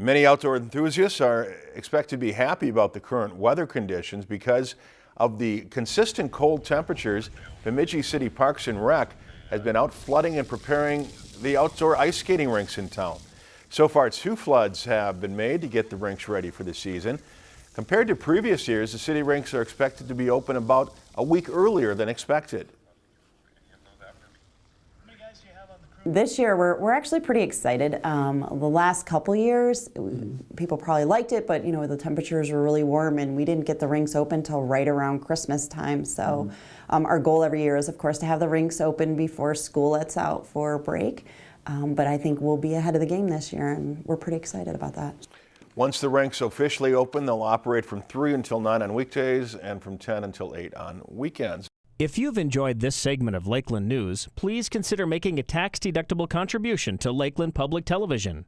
Many outdoor enthusiasts are expected to be happy about the current weather conditions because of the consistent cold temperatures. Bemidji City Parks and Rec has been out flooding and preparing the outdoor ice skating rinks in town. So far, two floods have been made to get the rinks ready for the season. Compared to previous years, the city rinks are expected to be open about a week earlier than expected. This year, we're, we're actually pretty excited. Um, the last couple years, people probably liked it, but you know the temperatures were really warm, and we didn't get the rinks open till right around Christmas time. So, um, our goal every year is, of course, to have the rinks open before school lets out for break. Um, but I think we'll be ahead of the game this year, and we're pretty excited about that. Once the rinks officially open, they'll operate from 3 until 9 on weekdays and from 10 until 8 on weekends. If you've enjoyed this segment of Lakeland News, please consider making a tax-deductible contribution to Lakeland Public Television.